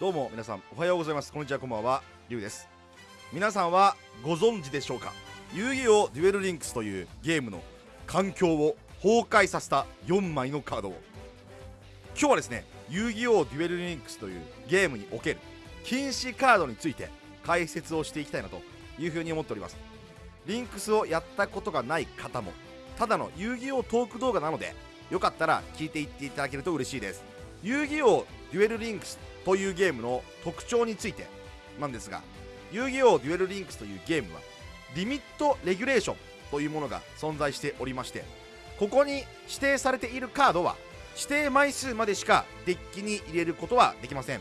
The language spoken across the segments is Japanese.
どうも皆さんおはようございます。こんにちはこんばんは。りゅうです。皆さんはご存知でしょうか？遊戯王デュエルリンクスというゲームの環境を崩壊させた4枚のカードを。今日はですね遊戯王デュエルリンクスというゲームにおける禁止カードについて解説をしていきたいなというふうに思っております。リンクスをやったことがない方もただの遊戯王トーク動画なのでよかったら聞いていっていただけると嬉しいです。遊戯王デュエルリンクスというゲームの特徴についてなんですが遊戯王デュエルリンクスというゲームはリミットレギュレーションというものが存在しておりましてここに指定されているカードは指定枚数までしかデッキに入れることはできません、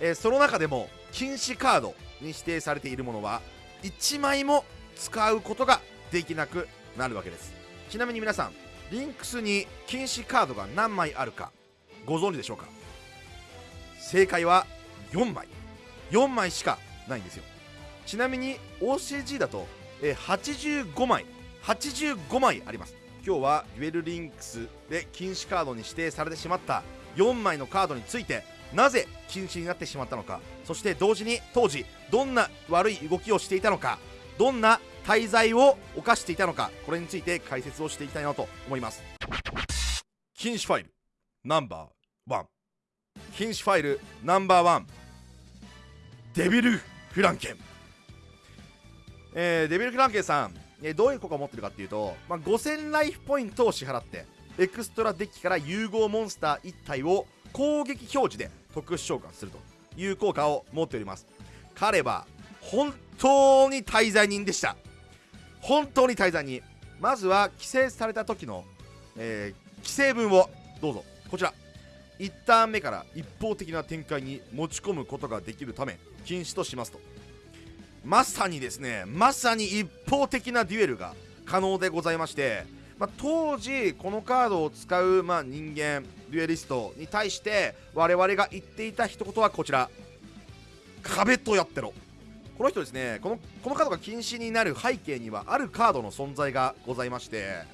えー、その中でも禁止カードに指定されているものは1枚も使うことができなくなるわけです。ちなみに皆さんリンクスに禁止カードが何枚あるかご存知でしょうか？正解は4枚。4枚しかないんですよ。ちなみに OCG だと、え85枚。85枚あります。今日はデュエルリンクスで禁止カードに指定されてしまった4枚のカードについてなぜ禁止になってしまったのかそして同時に当時どんな悪い動きをしていたのかどんな滞在を犯していたのかこれについて解説をしていきたいなと思います。禁止ファイル。ナンバーワン。禁止ファイルナンバーワン。デビル・フランケン、えー、デビル・フランケンさん、えー、どういう効果を持ってるかっていうと、まあ、5000ライフポイントを支払ってエクストラデッキから融合モンスター1体を攻撃表示で特殊召喚するという効果を持っております。彼は本当に滞在人でした。本当に滞在人。まずは規制された時の、えー、規制文をどうぞ。こちら。1ターン目から一方的な展開に持ち込むことができるため禁止としますと。まさにですねまさに一方的なデュエルが可能でございまして、まあ、当時このカードを使う、まあ、人間デュエリストに対して我々が言っていた一言はこちら。壁とやってろ。この人ですねこのこのカードが禁止になる背景にはあるカードの存在がございまして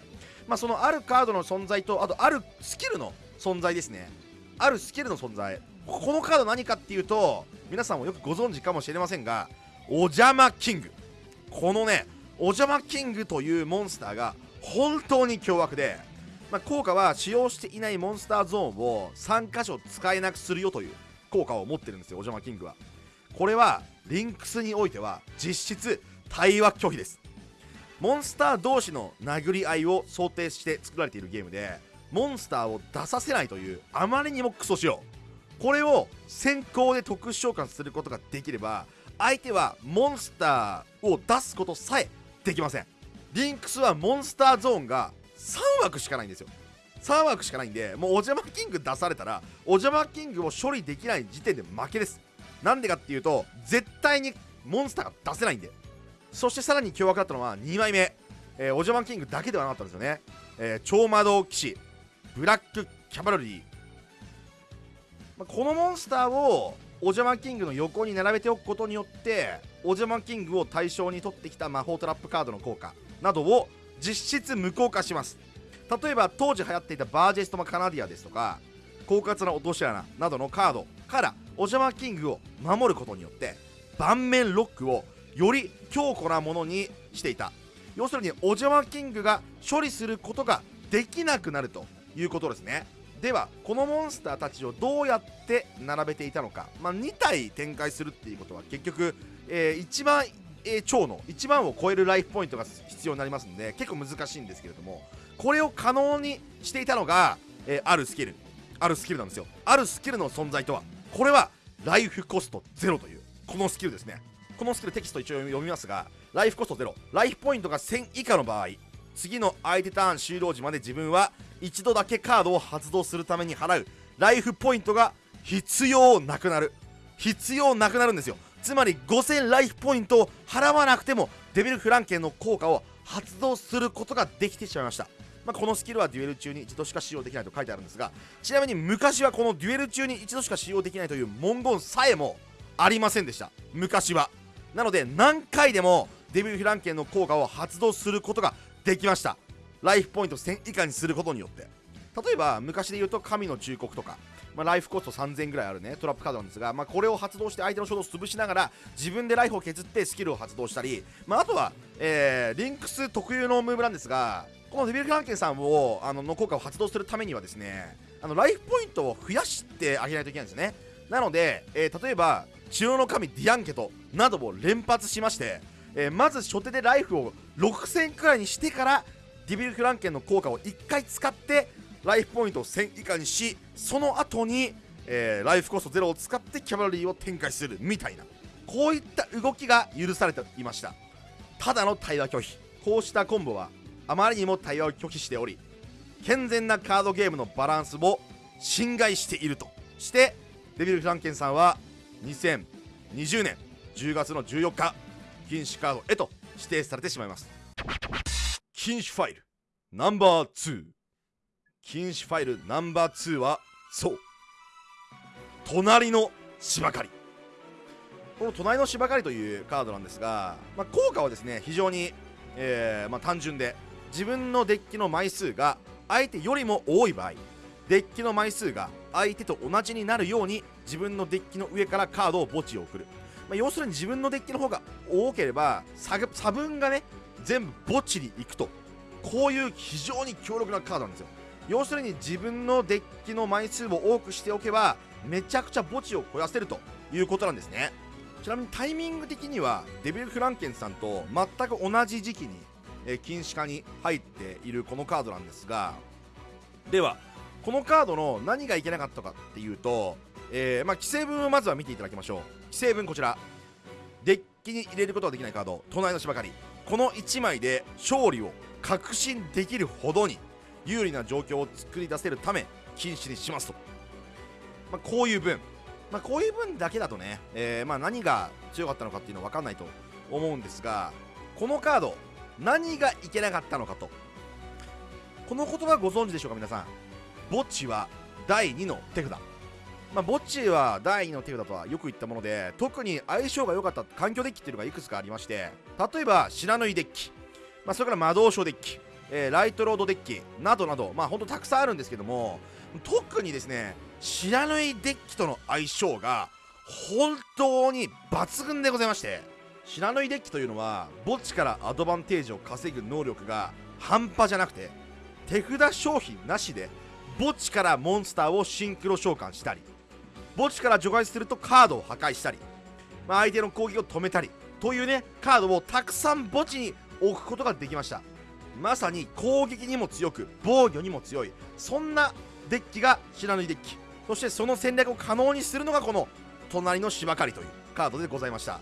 まあ、そのあるカードの存在とあとあるスキルの存在ですね。あるスキルの存在。このカード何かっていうと皆さんもよくご存知かもしれませんがお邪魔キング。このねお邪魔キングというモンスターが本当に凶悪で、まあ、効果は使用していないモンスターゾーンを3箇所使えなくするよという効果を持ってるんですよお邪魔キングは。これはリンクスにおいては実質対話拒否です。モンスター同士の殴り合いを想定して作られているゲームでモンスターを出させないというあまりにもクソ仕様。これを先行で特殊召喚することができれば相手はモンスターを出すことさえできません。リンクスはモンスターゾーンが3枠しかないんですよ。3枠しかないんでもうお邪魔キング出されたらお邪魔キングを処理できない時点で負けです。なんでかっていうと絶対にモンスターが出せないんで。そしてさらに凶悪だったのは2枚目、えー、お邪魔キングだけではなかったんですよね、えー、超魔導騎士。ブラックキャバルリー、ま、このモンスターをお邪魔キングの横に並べておくことによってお邪魔キングを対象に取ってきた魔法トラップカードの効果などを実質無効化します。例えば当時流行っていたバージェストマカナディアですとか狡猾な落とし穴などのカードからお邪魔キングを守ることによって盤面ロックをより強固なものにしていた。要するにお邪魔キングが処理することができなくなると。いうことですね。ではこのモンスターたちをどうやって並べていたのか、まあ、2体展開するっていうことは結局、えー、一番、えー、超の1万を超えるライフポイントが必要になりますので結構難しいんですけれどもこれを可能にしていたのが、えー、あるスキル。あるスキルなんですよ。あるスキルの存在とはこれはライフコスト0というこのスキルですね。このスキルテキスト一応読みますがライフコスト0ライフポイントが1000以下の場合次の相手ターン終了時まで自分は一度だけカードを発動するために払う。ライフポイントが必要なくなる。必要なくなるんですよ。つまり5000ライフポイントを払わなくてもデビルフランケンの効果を発動することができてしまいました。まあ、このスキルはデュエル中に一度しか使用できないと書いてあるんですがちなみに昔はこのデュエル中に一度しか使用できないという文言さえもありませんでした。昔は。なので何回でもデビルフランケンの効果を発動することができました。ライフポイント1000以下にすることによって。例えば昔で言うと神の忠告とかまあ、ライフコスト3000ぐらいあるねトラップカードなんですが、まあ、これを発動して相手の衝動を潰しながら自分でライフを削ってスキルを発動したり、まあ、あとは、えー、リンクス特有のムーブなんですがこのデビル・フランケンさんをあのの効果を発動するためにはですねあのライフポイントを増やしてあげないといけないんですね。なので、えー、例えば血の神ディアンケトなどを連発しまして、えー、まず初手でライフを6000くらいにしてからデビル・フランケンの効果を1回使ってライフポイントを1000以下にしその後に、えー、ライフコスト0を使ってキャバリーを展開するみたいなこういった動きが許されていました。ただの対話拒否。こうしたコンボはあまりにも対話を拒否しており健全なカードゲームのバランスを侵害しているとしてデビル・フランケンさんは2020年10月の14日禁止カードへと指定されてしまいます。禁止ファイルナンバー2禁止ファイルナンバー2はそう。隣の芝刈り。この隣の芝刈りというカードなんですが、まあ、効果はですね非常に、えーまあ、単純で自分のデッキの枚数が相手よりも多い場合デッキの枚数が相手と同じになるように自分のデッキの上からカードを墓地を送る、まあ、要するに自分のデッキの方が多ければ差分がね全部墓地に行くと。こういう非常に強力なカードなんですよ。要するに自分のデッキの枚数を多くしておけばめちゃくちゃ墓地を肥やせるということなんですね。ちなみにタイミング的にはデビル・フランケンさんと全く同じ時期に、え禁止化に入っているこのカードなんですがではこのカードの何がいけなかったかっていうと、えー、まあ、規制文をまずは見ていただきましょう。規制文こちら。デッキに入れることができないカード。隣の芝刈り。この1枚で勝利を確信できるほどに有利な状況を作り出せるため禁止にしますと、まあ、こういう分、まあ、こういう分だけだとね、えー、まあ何が強かったのかっていうのは分かんないと思うんですがこのカード何がいけなかったのかと。この言葉ご存知でしょうか皆さん。墓地は第2の手札。まあ、墓地は第2の手札とはよく言ったもので特に相性が良かった環境デッキっていうのがいくつかありまして例えば白縫いデッキ、まあ、それから魔導書デッキ、えー、ライトロードデッキ。などなど。まあほんとたくさんあるんですけども特にですね白縫いデッキとの相性が本当に抜群でございまして白縫いデッキというのは墓地からアドバンテージを稼ぐ能力が半端じゃなくて手札商品なしで墓地からモンスターをシンクロ召喚したり墓地から除外するとカードを破壊したり、まあ、相手の攻撃を止めたりというねカードをたくさん墓地に置くことができましたまさに攻撃にも強く防御にも強いそんなデッキが白縫いデッキそしてその戦略を可能にするのがこの隣の芝刈りというカードでございました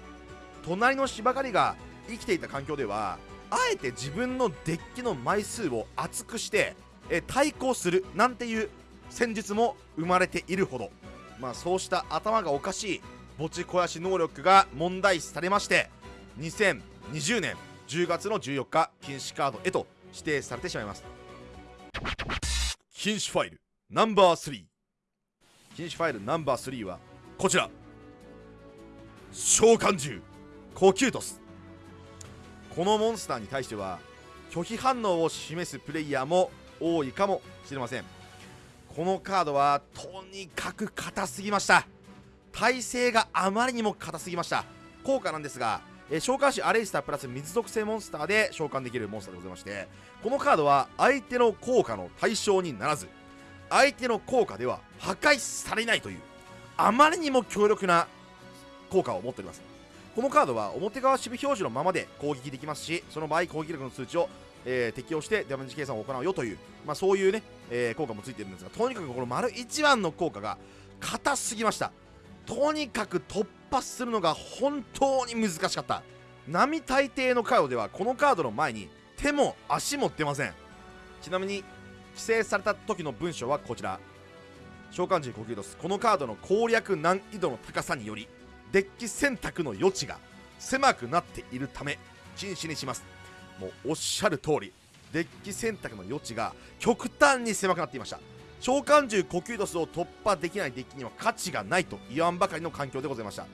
隣の芝刈りが生きていた環境ではあえて自分のデッキの枚数を厚くしてえ対抗するなんていう戦術も生まれているほどまあそうした頭がおかしい墓地肥やし能力が問題視されまして2020年10月の14日禁止カードへと指定されてしまいます。禁止ファイルナンバー3禁止ファイルナンバー3はこちら。召喚獣コキュートス。このモンスターに対しては拒否反応を示すプレイヤーも多いかもしれません。このカードはとにかく硬すぎました。耐性があまりにも硬すぎました。効果なんですが、え召喚士アレイスタープラス水属性モンスターで召喚できるモンスターでございましてこのカードは相手の効果の対象にならず相手の効果では破壊されないというあまりにも強力な効果を持っております。このカードは表側守備表示のままで攻撃できますしその場合攻撃力の数値をえー、適用してダメージ計算を行うよという、まあ、そういうね、えー、効果もついてるんですがとにかくこの丸1番の効果が硬すぎました。とにかく突破するのが本当に難しかった。並大抵のカードではこのカードの前に手も足も出ません。ちなみに規制された時の文章はこちら。召喚獣コキュードスこのカードの攻略難易度の高さによりデッキ選択の余地が狭くなっているため禁止にします。もうおっしゃる通りデッキ選択の余地が極端に狭くなっていました。召喚獣コキュードスを突破できないデッキには価値がないと言わんばかりの環境でございました。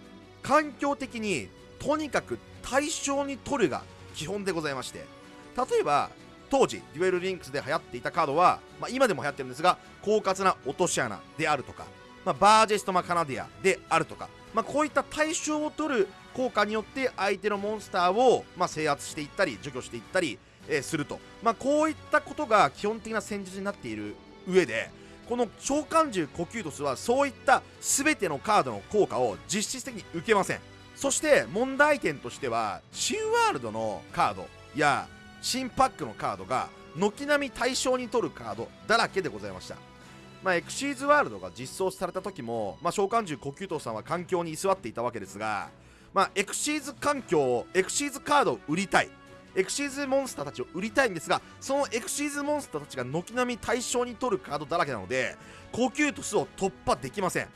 環境的にとにかく対象に取るが基本でございまして例えば当時デュエルリンクスで流行っていたカードは、まあ、今でも流行ってるんですが狡猾な落とし穴であるとかまあ、バージェストマカナディアであるとか、まあ、こういった対象を取る効果によって相手のモンスターを、ま、制圧していったり除去していったり、えー、すると、まあ、こういったことが基本的な戦術になっている上でこの召喚獣呼吸トスはそういった全てのカードの効果を実質的に受けません。そして問題点としては新ワールドのカードや新パックのカードが軒並み対象に取るカードだらけでございました。まあ、エクシーズワールドが実装された時も、まあ、召喚獣呼吸塔さんは環境に居座っていたわけですが、まあ、エクシーズ環境をエクシーズカードを売りたい。エクシーズモンスターたちを売りたいんですがそのエクシーズモンスターたちが軒並み対象に取るカードだらけなので呼吸トスを突破できません。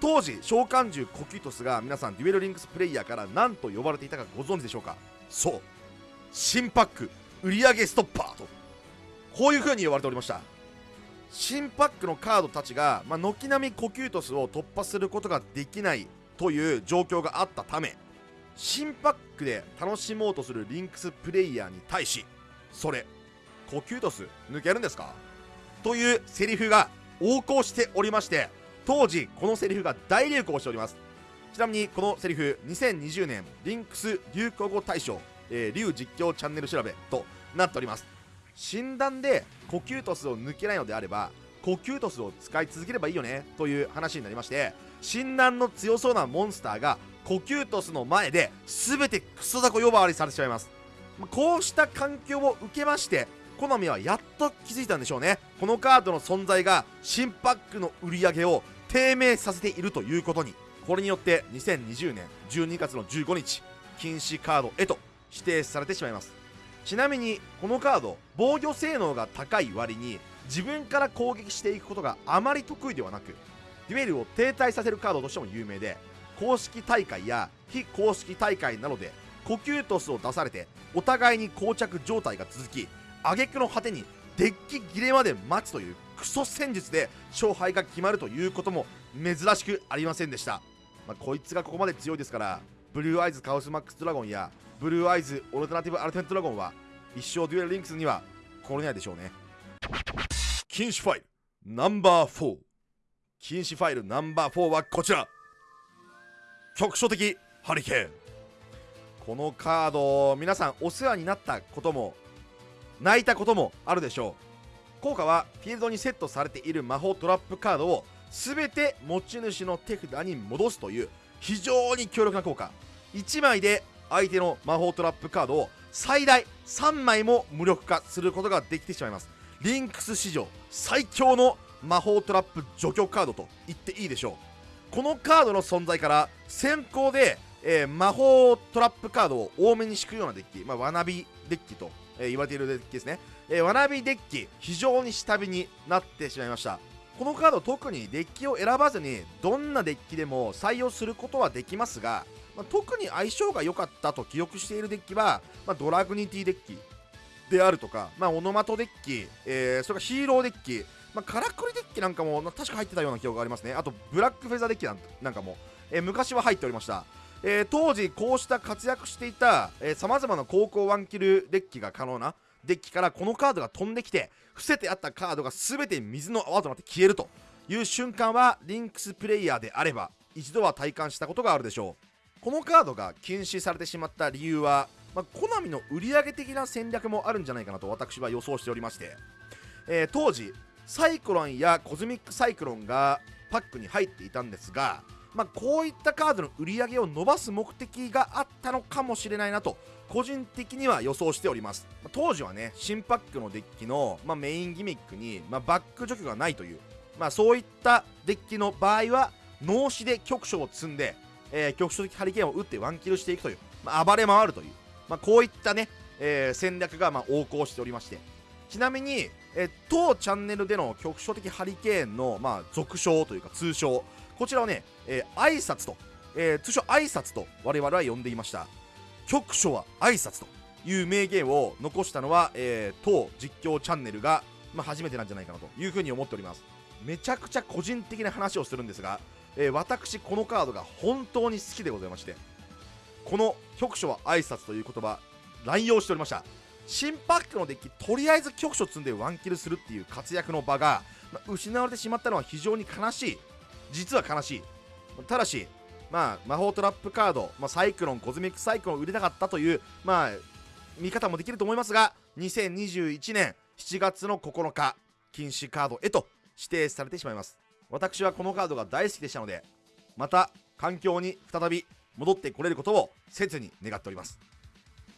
当時召喚獣コキュートスが皆さんデュエルリンクスプレイヤーから何と呼ばれていたかご存知でしょうか？そう。新パック売上ストッパーと。こういう風に呼ばれておりました。新パックのカードたちが、まあ、軒並みコキュートスを突破することができないという状況があったため新パックで楽しもうとするリンクスプレイヤーに対しそれコキュートス抜けるんですか？というセリフが横行しておりまして当時このセリフが大流行しております。ちなみにこのセリフ2020年リンクス流行語大賞、えー、流実況チャンネル調べとなっております。診断で呼吸トスを抜けないのであれば呼吸トスを使い続ければいいよねという話になりまして診断の強そうなモンスターが呼吸トスの前で全てクソダコ呼ばわりされてしまいます。こうした環境を受けましてコナミはやっと気づいたんでしょうね。このカードの存在が新パックの売り上げを低迷させているということに。これによって2020年12月の15日禁止カードへと指定されてしまいます。ちなみにこのカード防御性能が高い割に自分から攻撃していくことがあまり得意ではなくデュエルを停滞させるカードとしても有名で公式大会や非公式大会などで呼吸トスを出されてお互いに膠着状態が続き挙句の果てにデッキ切れまで待つというクソ戦術で勝敗が決まるということも珍しくありませんでした、まあ、こいつがここまで強いですからブルーアイズカオスマックスドラゴンやブルーアイズオルタナティブアルテントドラゴンは一生デュエルリンクスには来れないでしょうね。禁止ファイルナンバー4禁止ファイルナンバー4はこちら。局所的ハリケーン。このカード皆さんお世話になったことも泣いたこともあるでしょう。効果はフィールドにセットされている魔法トラップカードを全て持ち主の手札に戻すという非常に強力な効果。1枚で相手の魔法トラップカードを最大3枚も無力化することができてしまいます。リンクス史上最強の魔法トラップ除去カードと言っていいでしょう。このカードの存在から先行で、えー、魔法トラップカードを多めに敷くようなデッキ、まあ、わなびデッキとえー、言われているデッキですね、えー、わなびデッキ非常に下火になってしまいました。このカード特にデッキを選ばずにどんなデッキでも採用することはできますが、まあ、特に相性が良かったと記憶しているデッキは、まあ、ドラグニティデッキであるとか、まあ、オノマトデッキ、えー、それからヒーローデッキ、まあ、カラクリデッキなんかも確か入ってたような記憶がありますね。あとブラックフェザーデッキなんかも、えー、昔は入っておりました。えー、当時こうした活躍していたさまざまな高校ワンキルデッキが可能なデッキからこのカードが飛んできて伏せてあったカードが全て水の泡となって消えるという瞬間はリンクスプレイヤーであれば一度は体感したことがあるでしょう。このカードが禁止されてしまった理由は、まあ、コナミの売り上げ的な戦略もあるんじゃないかなと私は予想しておりまして、えー、当時サイクロンやコズミックサイクロンがパックに入っていたんですがまあ、こういったカードの売り上げを伸ばす目的があったのかもしれないなと個人的には予想しております。当時はね新パックのデッキの、まあ、メインギミックに、まあ、バック除去がないという、まあ、そういったデッキの場合は脳死で局所を積んで、えー、局所的ハリケーンを打ってワンキルしていくという、まあ、暴れ回るという、まあ、こういったね、えー、戦略がまあ横行しておりまして。ちなみに、えー、当チャンネルでの局所的ハリケーンの、まあ、俗称というか通称。こちらをね、えー、挨拶と、えー、通称挨拶と我々は呼んでいました。局所は挨拶という名言を残したのは、えー、当実況チャンネルが、まあ、初めてなんじゃないかなというふうに思っております。めちゃくちゃ個人的な話をするんですが、えー、私このカードが本当に好きでございましてこの局所は挨拶という言葉乱用しておりました。新パックのデッキとりあえず局所積んでワンキルするっていう活躍の場が、まあ、失われてしまったのは非常に悲しい。実は悲しい。ただしまあ魔法トラップカード、まあ、サイクロンコズミックサイクロン売れなかったというまあ見方もできると思いますが2021年7月の9日禁止カードへと指定されてしまいます。私はこのカードが大好きでしたのでまた環境に再び戻ってこれることを切に願っております。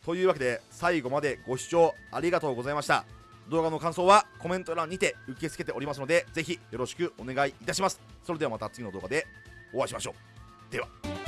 というわけで最後までご視聴ありがとうございました。動画の感想はコメント欄にて受け付けておりますのでぜひよろしくお願いいたします。それではまた次の動画でお会いしましょう。では。